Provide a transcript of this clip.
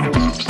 Bye.